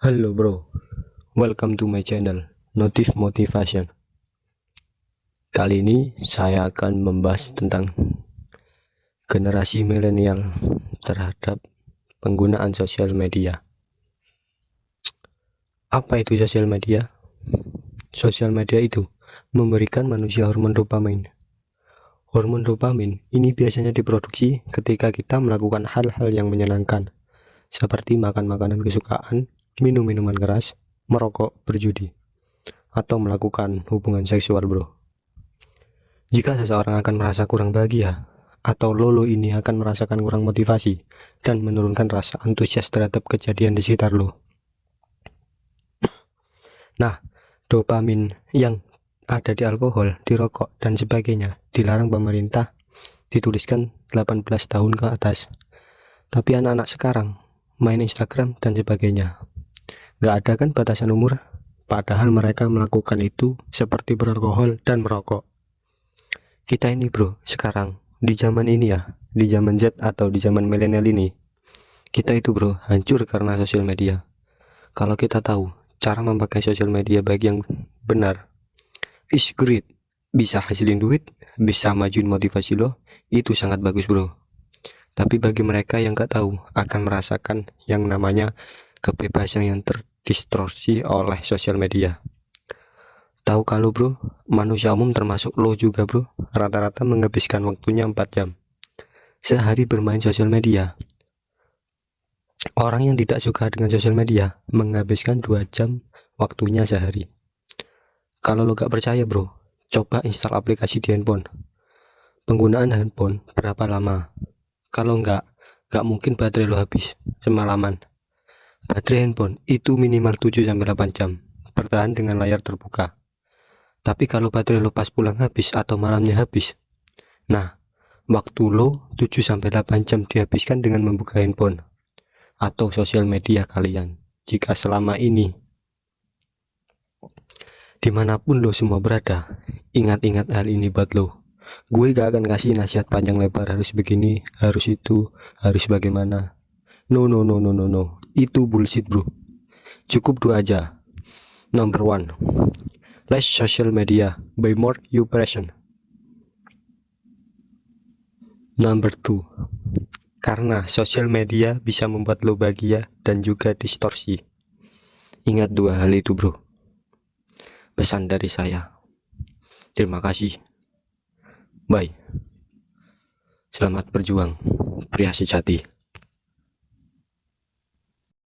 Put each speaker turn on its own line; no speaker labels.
Halo bro, welcome to my channel Notif Motivation. Kali ini saya akan membahas tentang generasi milenial terhadap penggunaan sosial media. Apa itu sosial media? Sosial media itu memberikan manusia hormon dopamin. Hormon dopamin ini biasanya diproduksi ketika kita melakukan hal-hal yang menyenangkan, seperti makan makanan kesukaan, minum minuman keras, merokok, berjudi, atau melakukan hubungan seksual bro. Jika seseorang akan merasa kurang bahagia, atau lolo ini akan merasakan kurang motivasi, dan menurunkan rasa antusias terhadap kejadian di sekitar lo. Nah, dopamin yang ada di alkohol, di rokok, dan sebagainya dilarang pemerintah dituliskan 18 tahun ke atas. Tapi anak-anak sekarang main Instagram dan sebagainya Gak ada kan batasan umur? Padahal mereka melakukan itu seperti beralkohol dan merokok. Kita ini bro, sekarang di zaman ini ya, di zaman Z atau di zaman milenial ini, kita itu bro hancur karena sosial media. Kalau kita tahu cara memakai sosial media bagi yang benar, is great, bisa hasilin duit, bisa majuin motivasi lo, itu sangat bagus bro. Tapi bagi mereka yang gak tahu akan merasakan yang namanya kebebasan yang terdistorsi oleh sosial media. Tahu kalau bro, manusia umum termasuk lo juga bro, rata-rata menghabiskan waktunya 4 jam. Sehari bermain sosial media. Orang yang tidak suka dengan sosial media menghabiskan 2 jam waktunya sehari. Kalau lo gak percaya bro, coba install aplikasi di handphone. Penggunaan handphone berapa lama? Kalau enggak, gak mungkin baterai lo habis semalaman. Baterai handphone itu minimal 7-8 jam bertahan dengan layar terbuka. Tapi kalau baterai lo pas pulang habis atau malamnya habis, nah waktu lo 7-8 jam dihabiskan dengan membuka handphone atau sosial media kalian. Jika selama ini di mana pun lo semua berada, ingat-ingat hal ini buat lo. Gue gak akan kasih nasihat panjang lebar harus begini, harus itu, harus bagaimana. No no no no no no. Itu bullshit bro. Cukup dua aja. Number one. Less social media by more you passion number two. Karena sosial media bisa membuat lo bahagia dan juga distorsi. Ingat dua hal itu bro. Pesan dari saya. Terima kasih. Bye. Selamat berjuang pria sejati